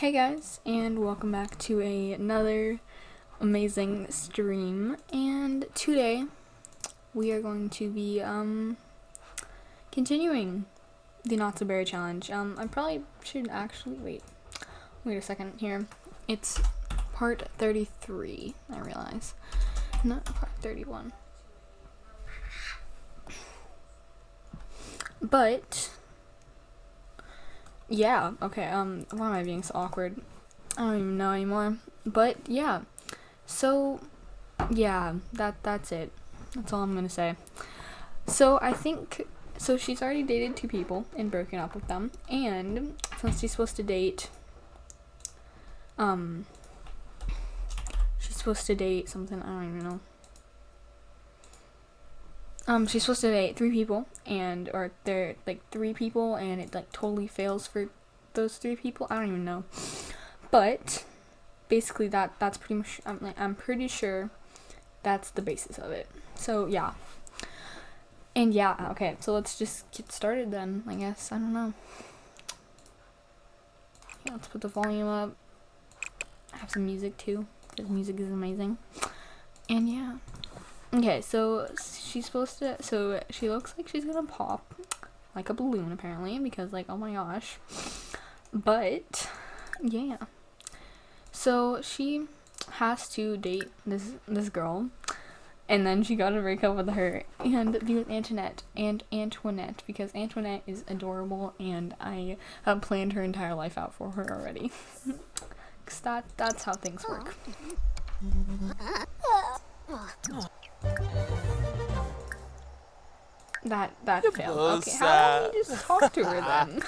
Hey guys, and welcome back to a, another amazing stream. And today we are going to be um continuing the Not So Berry challenge. Um, I probably should actually wait. Wait a second here. It's part 33. I realize, not part 31. But yeah, okay, um, why am I being so awkward? I don't even know anymore. But yeah. So yeah, that that's it. That's all I'm gonna say. So I think so she's already dated two people and broken up with them. And since she's supposed to date um she's supposed to date something, I don't even know. Um, she's supposed to date three people, and or they're like three people, and it like totally fails for those three people. I don't even know, but basically that that's pretty much. I'm like I'm pretty sure that's the basis of it. So yeah, and yeah, okay. So let's just get started then. I guess I don't know. Yeah, let's put the volume up. Have some music too, because music is amazing. And yeah. Okay, so she's supposed to. So she looks like she's gonna pop like a balloon, apparently, because, like, oh my gosh. But, yeah. So she has to date this this girl, and then she got to break up with her and be with Antoinette and Antoinette because Antoinette is adorable, and I have planned her entire life out for her already. Cause that that's how things work. That that You failed. both Okay, how about we just talk to her then?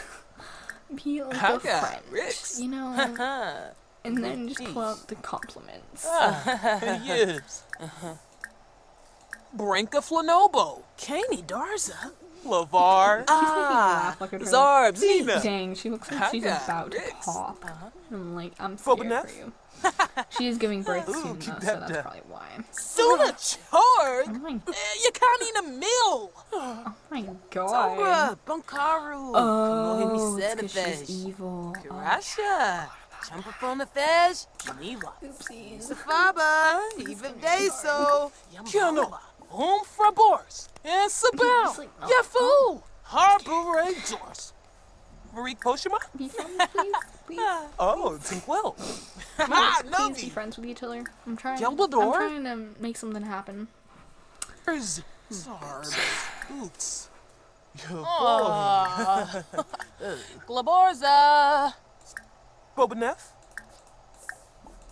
Be like a Okay, friend, Ricks. you know, and then just pull out the compliments. yes. Branka Flanobo. Caney Darza. Lavar. Ah, laugh like a girl. Dang, she looks like she's Haga, about to pop. Uh-huh. I'm like, I'm scared Phobinef? for you. She is giving birth Ooh, soon, though, so that's down. probably why. Suna Oh Chorg. my, Eh, You can't eat a meal. oh my god. Sombra. Bunkaru. Oh, it's Mohimi 'cause she's Sedafesh. evil. Oh, Karasha. Jump up on the fish. Niwa. oopsies. Safaba. Even Deso. Kiano. Um Frabors. And Sabao. Just like, oh, Yafu. Harbor Rangers. Marie Koshima? Be friends, please. Please. Oh, Tinkwell. Please, Ah, please be friends with each other. I'm trying. Dumbledore? I'm trying to make something happen. There's Zarb. Oops. Yo, Glaborza. Bobanef?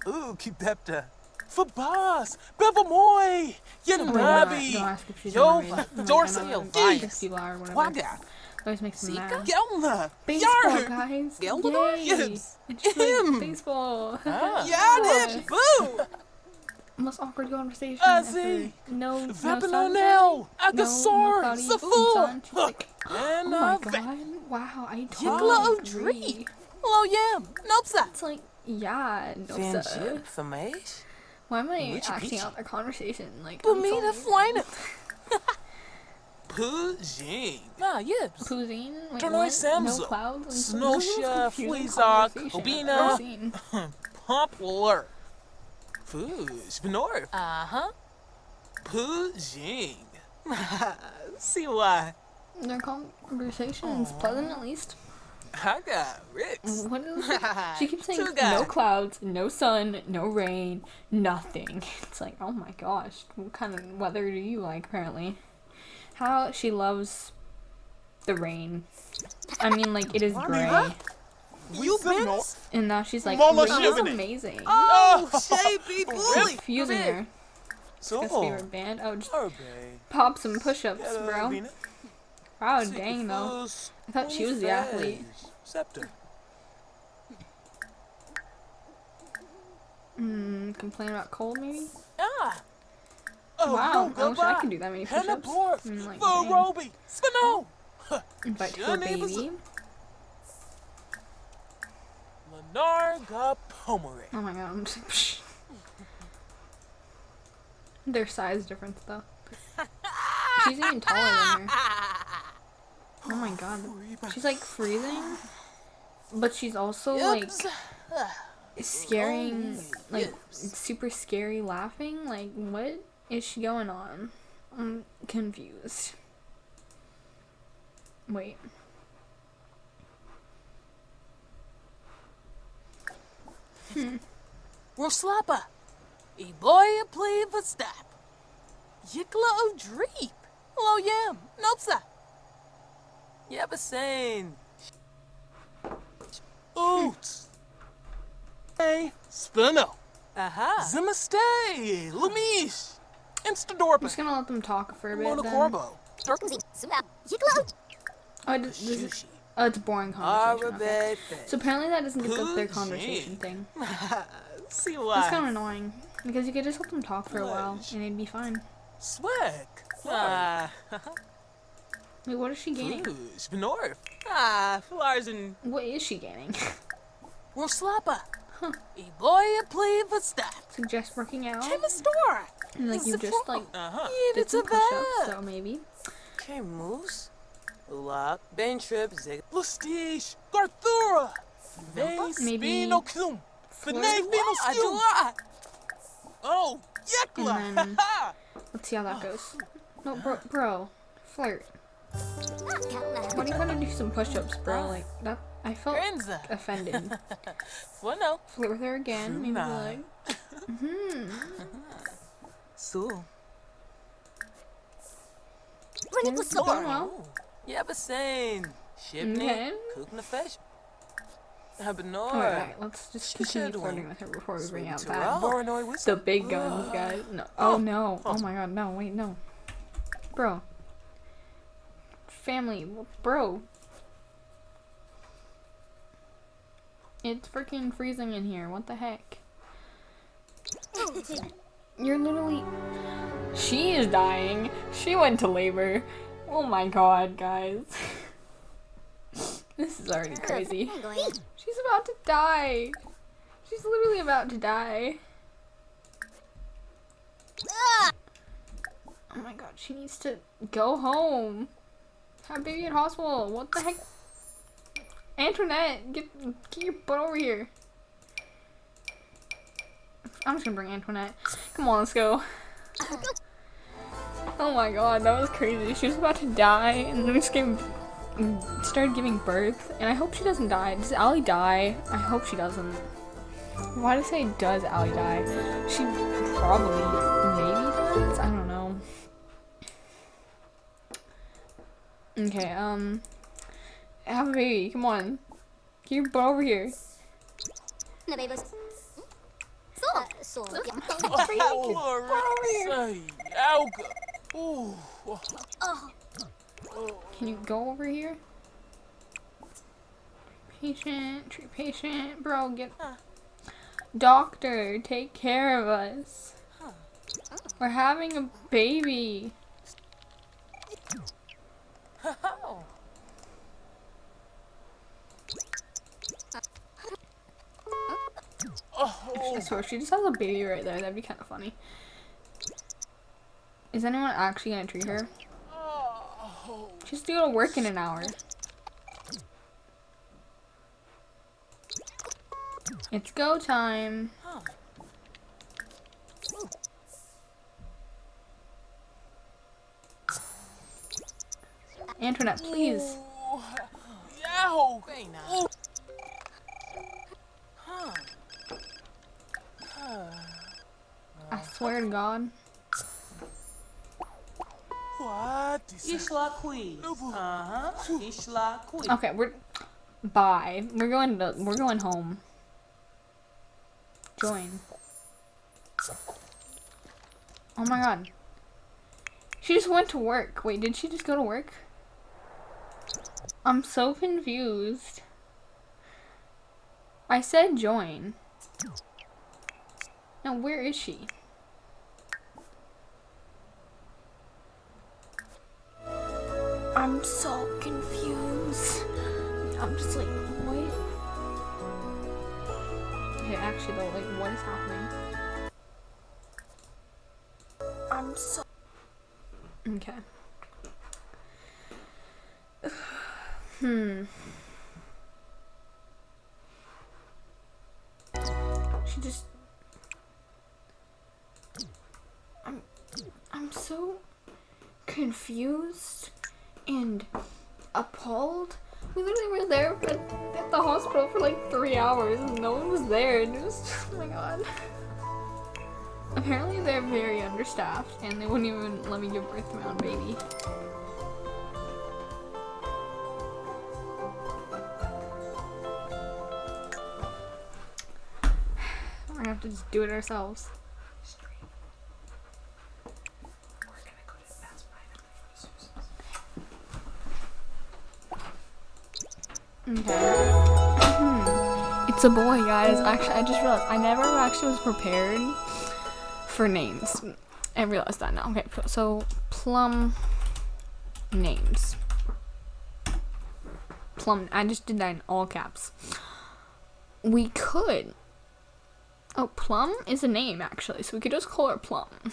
Ooh, keep that uh, Fabas, Bevamoy, Don't ask if she's Yo, Dorsa, I know Yo, who Vice. these people are, whatever. Waga, Always makes me Zika? mad. Gelna, Baseball, Yarn, guys. Geldor? Yay. Yes. It's just Him. like baseball. Ah. Yanit, Boo, Most awkward conversation Azzy. ever. No, no Vapilonel, No, Agasaur, no cloudy Safu, sun. She's and oh my god. Wow, I Yikla totally O'Dree. agree. Hello, Yam, Nopsa. It's like, yeah, no sir. Famash, Why am I Richie acting Peachy. out their conversation? Like, I'm Bumina so- Flyna. Pujing. Ah, yips. Poozine? Wait, Turnoy what? Samza. No clouds? Like, Snosha, this is a confusing Fleazok, conversation I've Obina. never seen. Poplar. Fuj, Benor. Uh-huh. Pujing. See why. Their conversation is pleasant at least. I got Ricks. What is it? She keeps saying Two guys. no clouds, no sun, no rain, nothing. It's like, oh my gosh, what kind of weather do you like apparently? How she loves the rain. I mean, like, it is gray. You been? And now she's like, Mama rain is Shivani. amazing. Oh, shapey bully. Confusing her. So, His favorite band. Oh, just pop some push-ups, bro. Wow, dang though. I thought she was the athlete. Scepter. Hmm, complain about cold maybe? Ah. Oh, wow, I wish I could do that many push-ups. Mm, like, The dang. Roby. Spino. Invite to a Your name is- baby. Lenarga Pomere. Oh my god, I'm just. Their size difference though. She's even taller than her. Oh my god. She's like freezing. But she's also like scaring, like super scary laughing. Like, what is she going on? I'm confused. Wait. Hmm. Roslappa. E boy play for stap. Yikla o dreep. Hello yam. Nopsa. Yabasane. Oots. Hey, Spino. Aha. Uh-huh. Zimastay. Lumish. I'm just gonna let them talk for a bit. Then. Monocorbo. Oh, I just, this is, oh, it's a boring conversation. Okay. So apparently that doesn't get the, their conversation thing. See That's why. kind of annoying because you could just let them talk for a while and it'd be fine. Swag. Ah. Wait, what is she gaining? Flush. Benorf. Ah. Flowers and What is she gaining? Roslappa. E boy play for stap. Suggest working out. Came a store. And, like you just like Uh-huh. did It's a some push-ups, so maybe. Okay, moose. Lock. Ben trip. Zig. Lustish. Garthura. Vay Maybe Spino Cum. Finay Fino I do Skum. what? Oh, And Yekla. then- Let's see how that goes. No, bro, bro, flirt. Why do you want to do some push-ups, bro? Like that, I felt Granza. offended. Well, no. Flirt with her again. Maybe Nah. like, hmm. So. It's going well. Yeah, but saying. Shipney. Cooking the fish. Habanor. Alright, alright, let's just She continue flirting with her before we bring out that. roll. Voronoi whistle. The big guns, guys. No. Oh, oh no. Oh my god, no, wait, no. Bro. Family, bro. It's freaking freezing in here. What the heck? You're literally. She is dying. She went to labor. Oh my god, guys. this is already crazy. She's about to die. She's literally about to die. Oh my god, she needs to go home. Have baby at hospital. What the heck? Antoinette, get get your butt over here. I'm just gonna bring Antoinette. Come on, let's go. Oh my god, that was crazy. She was about to die, and then we just gave, started giving birth. And I hope she doesn't die. Does Allie die? I hope she doesn't. Why did I say does Allie die? She probably, maybe does? I don't know. Okay, um. Have a baby, come on. Get over here. Say, Can you go over here? Patient, treat patient. Bro, get. Doctor, take care of us. We're having a baby. If she just has a baby right there. That'd be kind of funny. Is anyone actually gonna treat her? She's to work in an hour. It's go time. Antoinette, please. I swear to God. What is this? Ishla Queen. Uh-huh. Ishla Queen. Okay, we're bye. We're going to we're going home. Join. Oh my god. She just went to work. Wait, did she just go to work? I'm so confused. I said join. Now where is she? I'm so confused. I'm just like, what? Okay, actually though, like, what is happening? I'm so. Okay. hmm. she just. I'm. I'm so confused and appalled. We literally were there at, at the hospital for like three hours and no one was there. And it was, oh my god. Apparently they're very understaffed and they wouldn't even let me give birth to my own baby. We're gonna have to just do it ourselves. Okay. Hmm. It's a boy, guys. Actually, I just realized I never actually was prepared for names. I realized that now. Okay, so plum names. Plum. I just did that in all caps. We could. Oh, Plum is a name actually, so we could just call her Plum.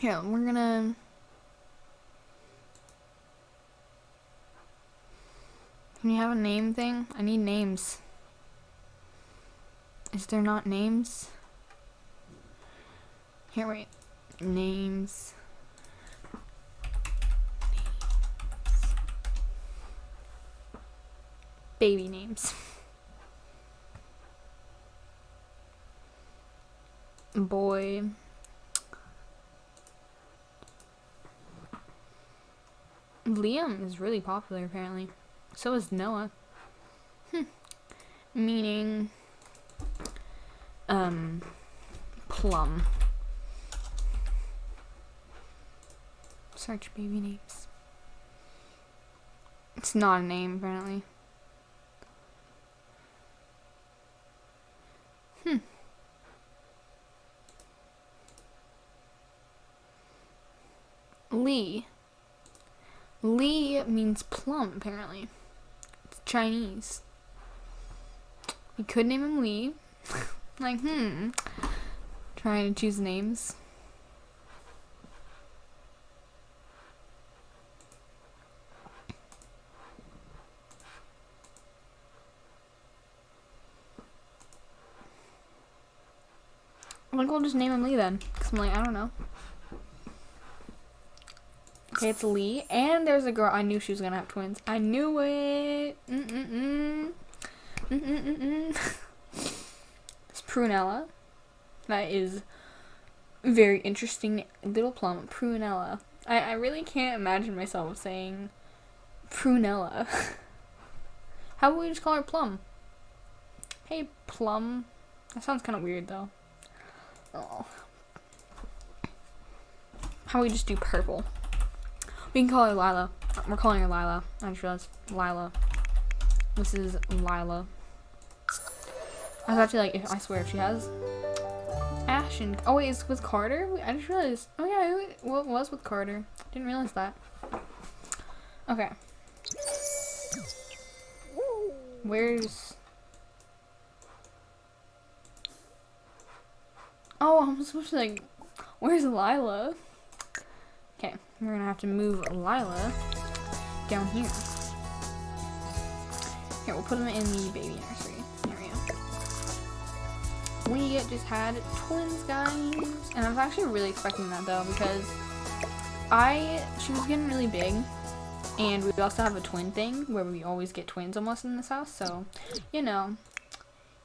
Here, we're gonna. Can you have a name thing? I need names. Is there not names? Here, wait. Names. Baby names. Boy. Liam is really popular apparently. So is Noah. Hmm. Meaning um plum. Search baby names. It's not a name apparently. Hmm. Lee. Lee means plum apparently. Chinese. We could name him Lee. like, hmm. Trying to choose names. I think we'll just name him Lee then. Cause I'm like, I don't know. It's Lee. And there's a girl. I knew she was gonna have twins. I knew it. Mm-mm-mm. Mm-mm-mm. it's Prunella. That is very interesting. Little plum. Prunella. I, I really can't imagine myself saying Prunella. How about we just call her Plum? Hey, Plum. That sounds kind of weird, though. Oh. How about we just do purple? We can call her Lila. We're calling her Lila. I just realized. Lila. This is Lila. I was actually like, if, I swear, if she has Ash and oh wait, it's with Carter. I just realized. Oh yeah, what was with Carter? Didn't realize that. Okay. Where's? Oh, I'm supposed to like. Where's Lila? Okay, we're gonna have to move Lila down here. Here, we'll put him in the baby nursery area. We just had twins, guys. And I was actually really expecting that, though, because I... She was getting really big. And we also have a twin thing, where we always get twins almost in this house, so, you know.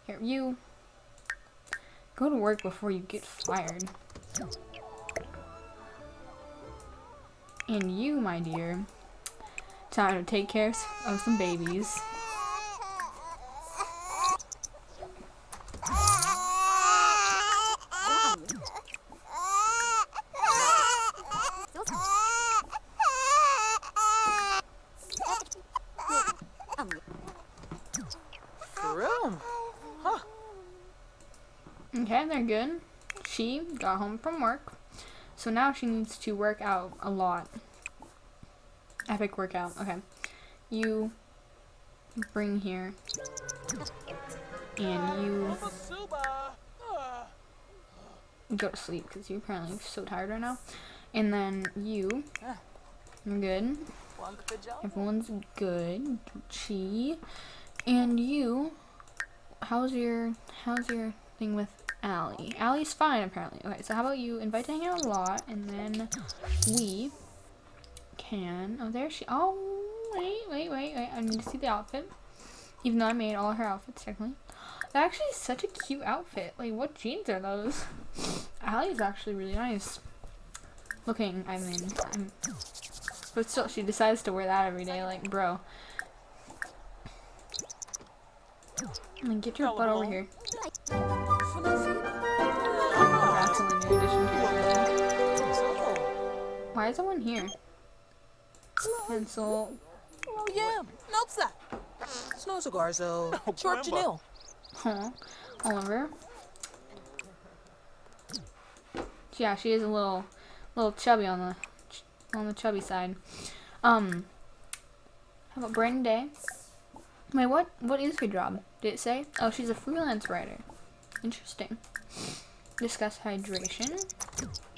Here, you... Go to work before you get fired. And you, my dear, time to take care of some babies. Okay, they're good. She got home from work. So now she needs to work out a lot. Epic workout. Okay. You bring here. And you go to sleep because you're apparently so tired right now. And then you, you're good. Everyone's good. Chi. And you how's your how's your thing with Allie? Allie's fine apparently. Okay, so how about you invite to hang out a lot, and then we can. Oh, there she. Oh, wait, wait, wait, wait. I need to see the outfit. Even though I made all her outfits technically. That actually is such a cute outfit. Like, what jeans are those? Allie's actually really nice looking. I mean, I'm, but still, she decides to wear that every day. Like, bro. Like, get your butt over here. That's only new addition to it, really. Why is someone here? Pencil. Oh, yeah. Nope, that. Snow cigars, though. Short Grandma. Janelle. Huh. Oliver. Yeah, she is a little, little chubby on the, ch- on the chubby side. Um. How about Brandon Day? Wait, what? What is her job? Did it say? Oh, she's a freelance writer. Interesting. Discuss hydration.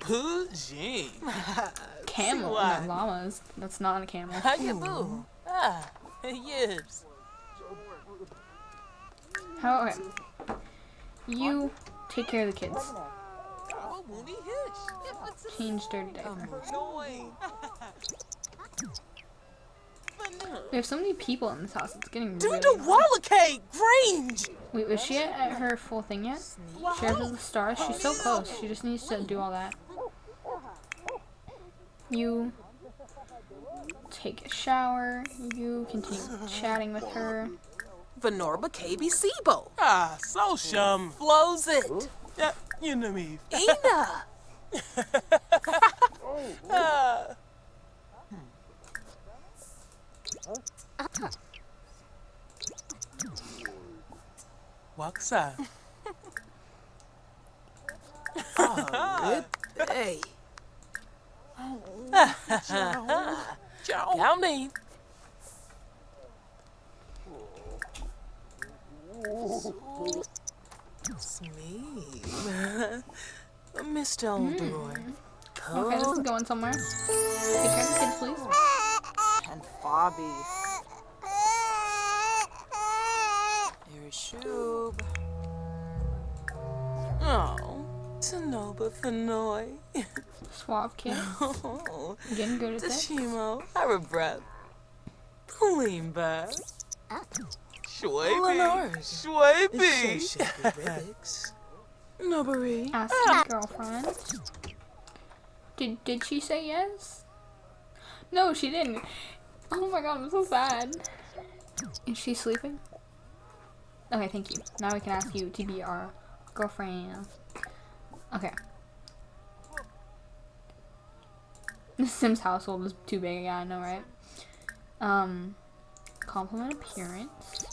Camel. why. No, llamas. That's not a camel. How you boo? Ah, yes. How? Okay. You take care of the kids. Oh, Mooney Hitch. If it's a Change dirty diaper. Annoying. We have so many people in this house. It's getting Do really the annoying. Walla cake, Grange. Wait, was she at, at her full thing yet? She has the stars. She's so close. She just needs to do all that. You take a shower. You continue chatting with her. Venorba KB Sibo. Ah, so shum. Flows it. Yeah, you know me. Ina. Ah. Waksa. Hey. Ciao. Counting. Smeeb. Mr. Oldroy. Okay, this is going somewhere. Take care of the kids, please. And Bobby. Here's Shoob. Oh, Sonoba Fenoy. Suave kid. Oh, Getting good at this. Tashimo. Harabreath. Pulimba. Schwaby. Lenars. Schwaby. Nobody. Ask your ah. girlfriend. Did did she say yes? No, she didn't. Oh my god, I'm so sad. Is she sleeping? Okay, thank you. Now we can ask you to be our girlfriend. Okay. The Sims household is too big, yeah, I know, right? Um, compliment appearance.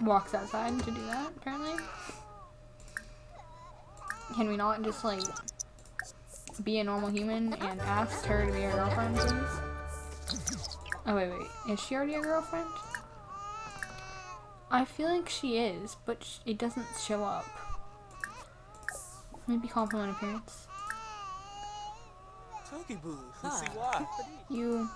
Walks outside to do that, apparently. Can we not just, like, be a normal human and ask her to be our girlfriend, please? Oh, wait, wait. Is she already a girlfriend? I feel like she is, but sh- it doesn't show up. Maybe compliment appearance. Tookie Boo. Let's see why. You.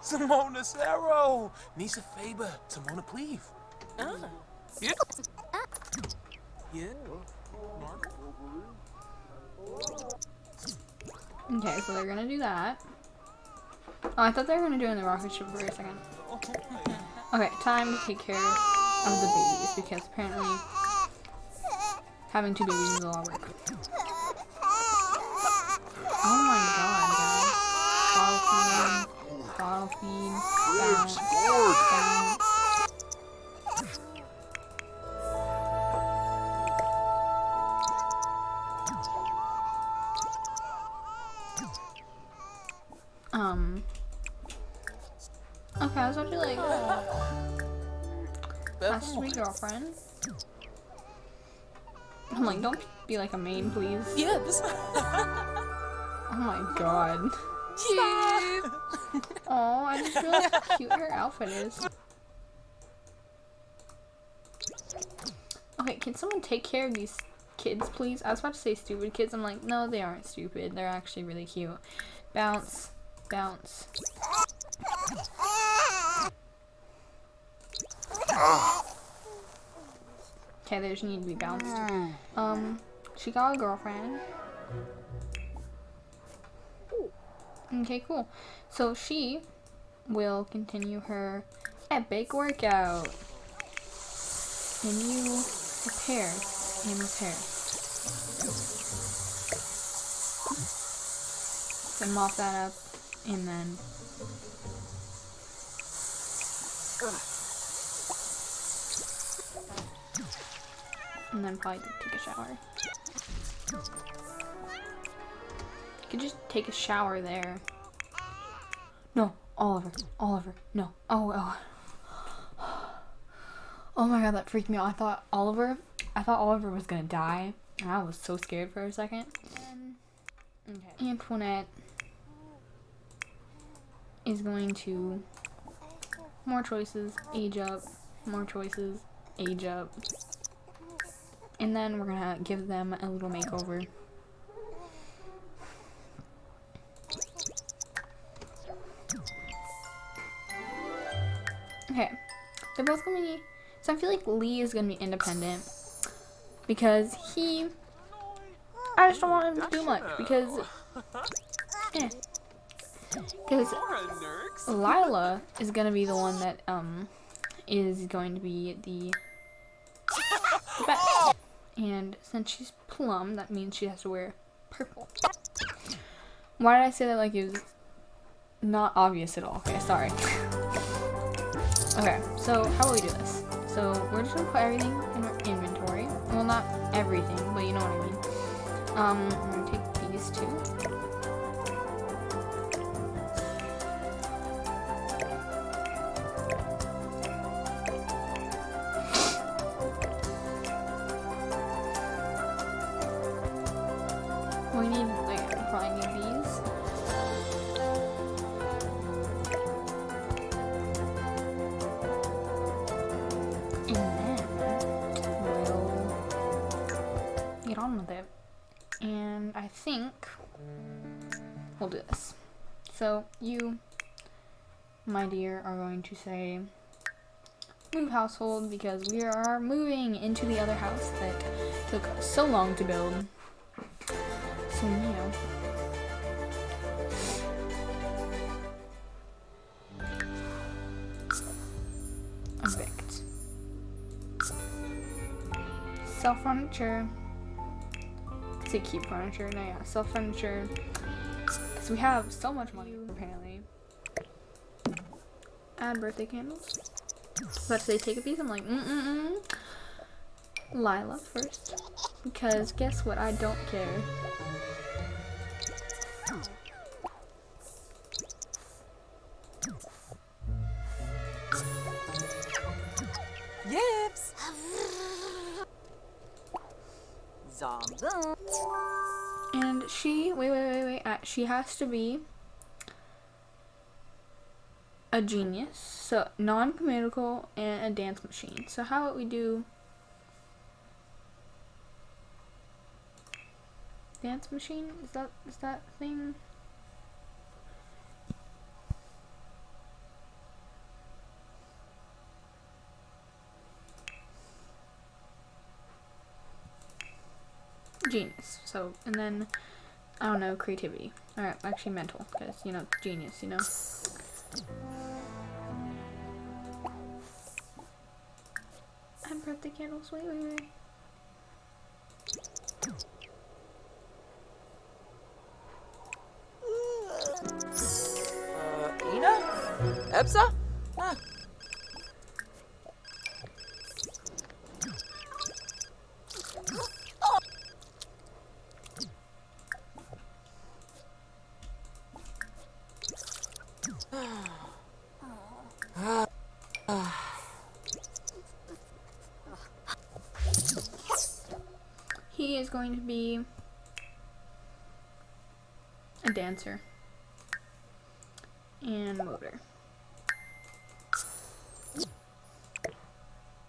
Simona Cerro. Nisa Faber. Simona Cleve. Ah. Yeah. Yeah. Okay, so they're gonna do that. Oh, I thought they were gonna do it in the rocket ship for a second. Okay, time to take care of the babies because apparently having two babies is a lot of work. Oh my god, guys. Bottle feeding. Bottle feed. Bounce. Okay, I was actually like, ask me girlfriend. I'm like, don't be like a main, please. Yeah, this. Oh my god. Oh, I just realized how cute her outfit is. Okay, can someone take care of these kids, please? I was about to say stupid kids. I'm like, no, they aren't stupid. They're actually really cute. Bounce, bounce, Okay, they just need to be bounced. Um, she got a girlfriend. Okay, cool. So she will continue her epic workout. And you repair and repair. Then mop that up and then and then probably take a shower. You could just take a shower there. No, Oliver, Oliver, no. Oh, oh. Oh my god, that freaked me out. I thought Oliver, I thought Oliver was gonna die. And I was so scared for a second. Um, okay. Antoinette is going to more choices, age up, more choices, age up. And then we're gonna give them a little makeover. Okay, they're both gonna be. So I feel like Lee is gonna be independent because he. I just don't want him to do much because. Eh. Because Lila is gonna be the one that um is going to be the. And since she's plum, that means she has to wear purple. Why did I say that like it was not obvious at all? Okay, sorry. okay, so how will we do this? So we're just gonna put everything in our inventory. Well, not everything, but you know what I mean. Um, I'm gonna take these two. We'll do this. So you, my dear, are going to say move household because we are moving into the other house that took so long to build. So yeah. Evict. Sell furniture. Say keep furniture. No, yeah, sell furniture. Because we have so much money, apparently. Add birthday candles. But they take a piece. I'm like, mm mm mm. Lila first. Because guess what? I don't care. Has to be a genius, so non-communicable, and a dance machine. So how about we do dance machine? Is that is that thing? Genius. So and then I don't know creativity. All right, actually mental, because you know genius. You know. And birthday candles. Wait, wait, wait. Uh, Ina? Ebsa? Is going to be a dancer and motor.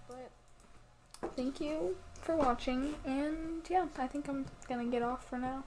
But thank you for watching, and yeah, I think I'm gonna get off for now.